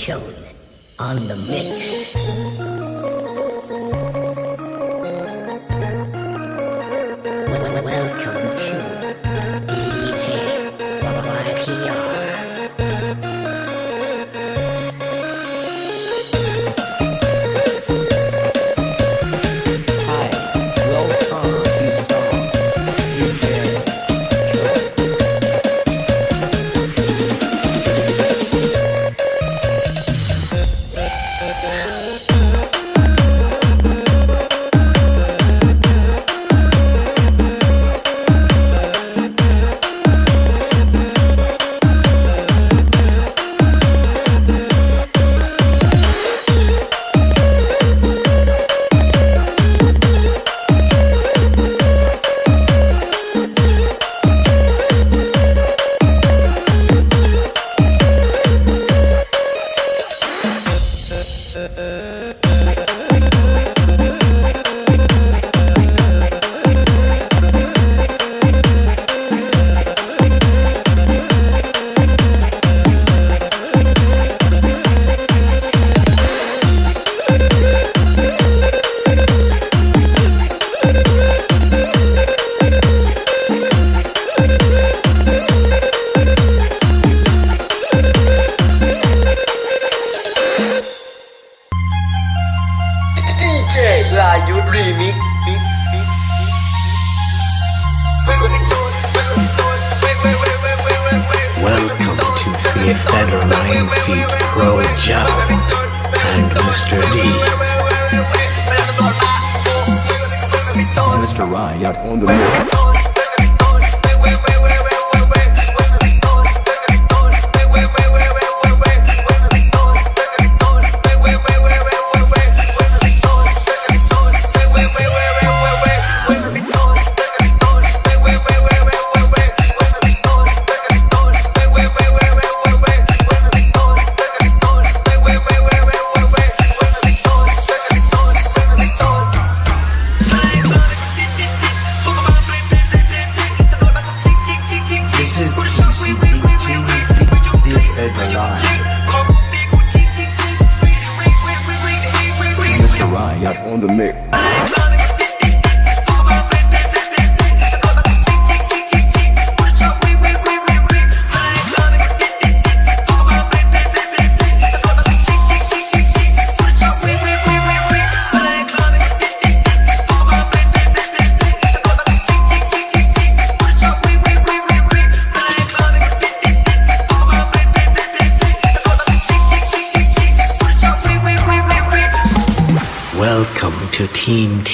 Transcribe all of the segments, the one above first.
Chun on the mix.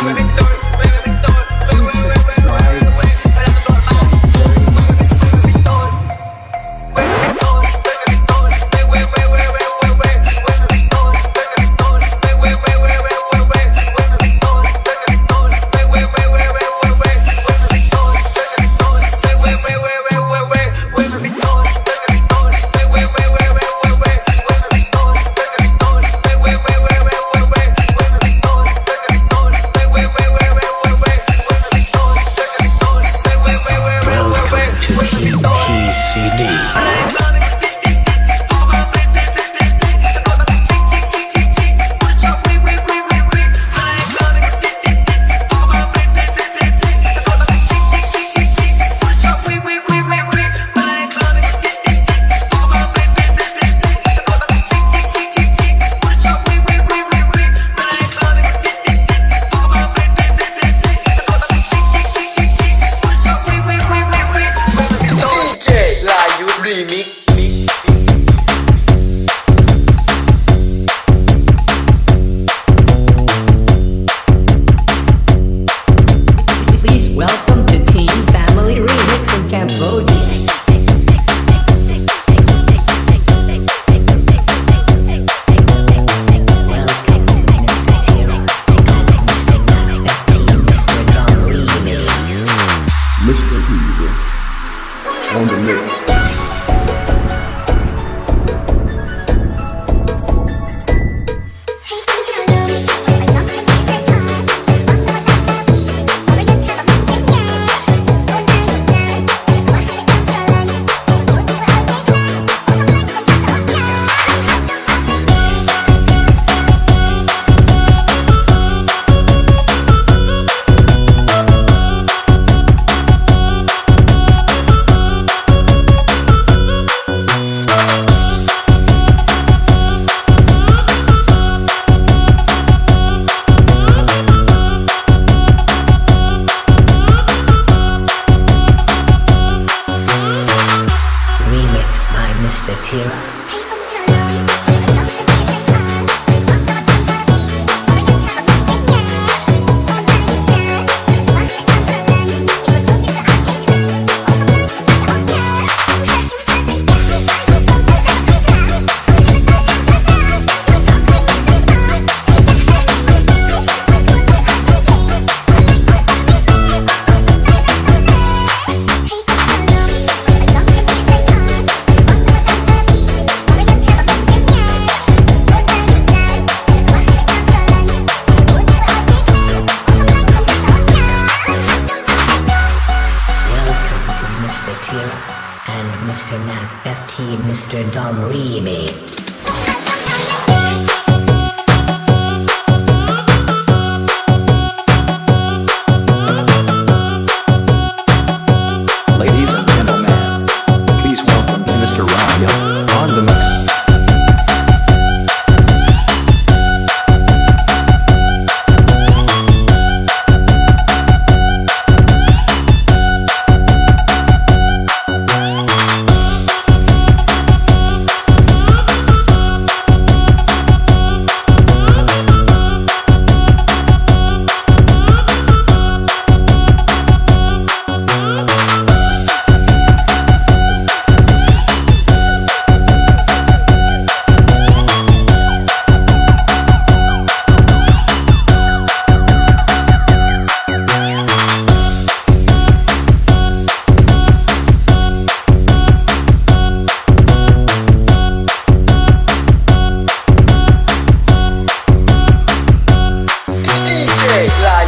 mueve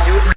you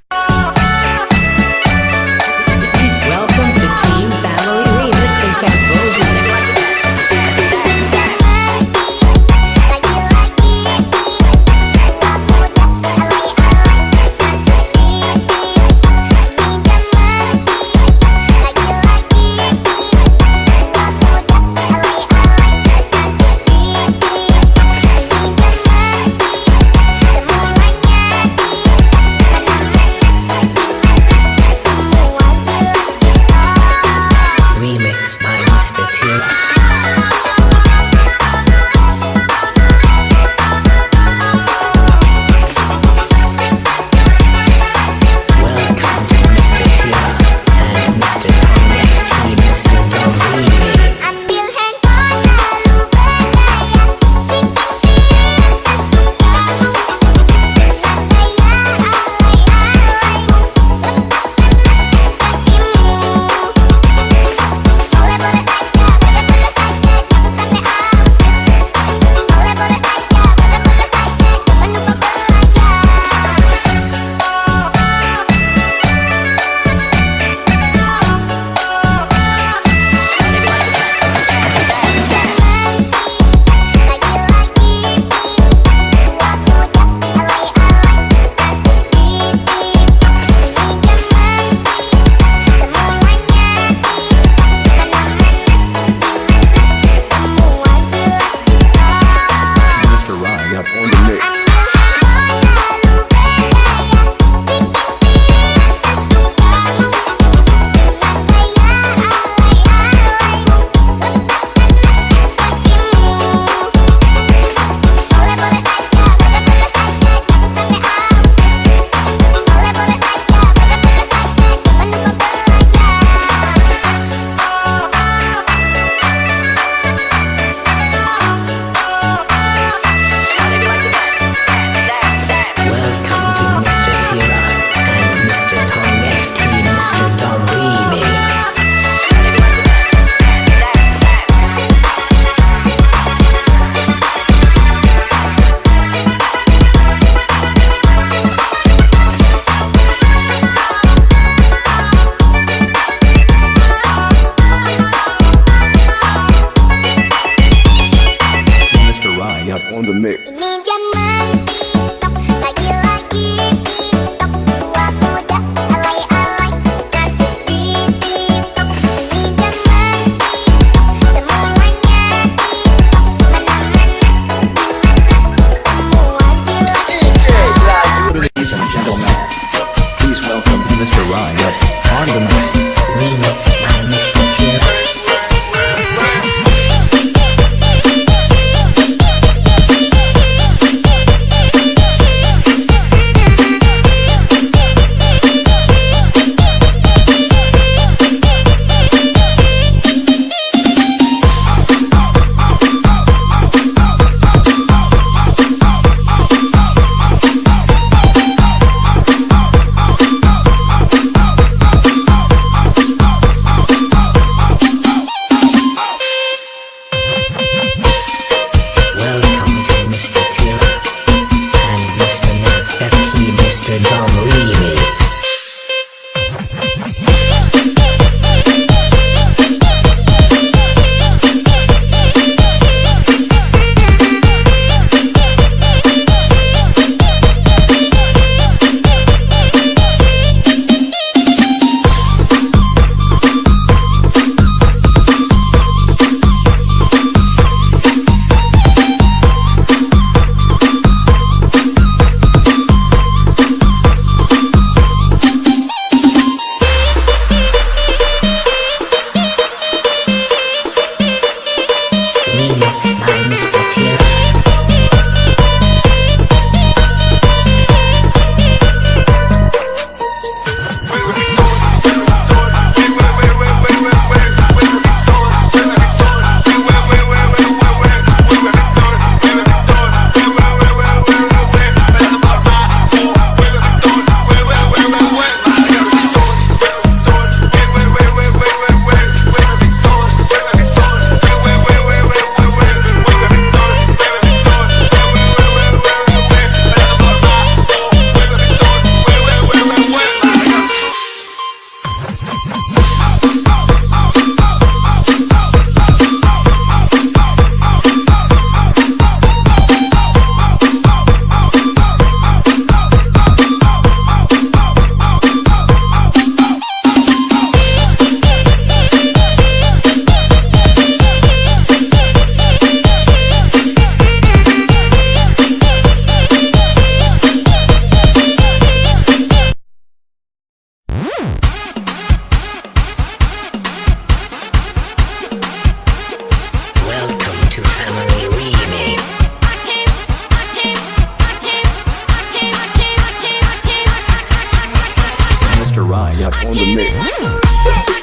like on the mix.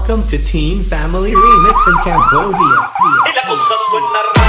Welcome to Team Family Remix in Cambodia.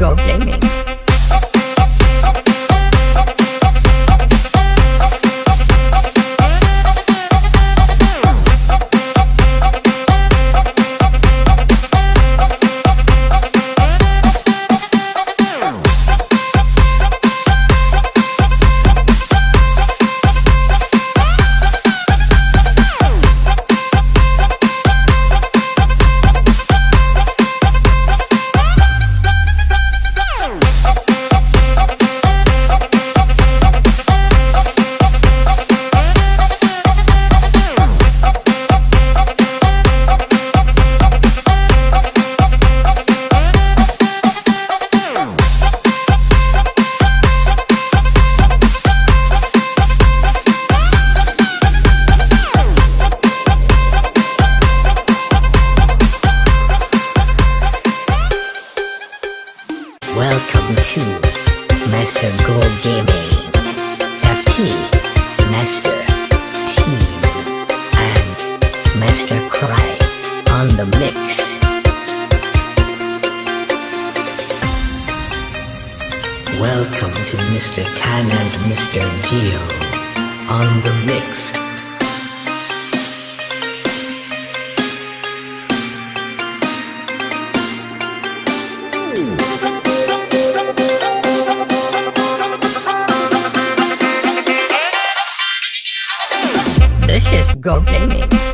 This is Go to Mr. Tan and Mr. Geo on the mix. This is Go Gaming.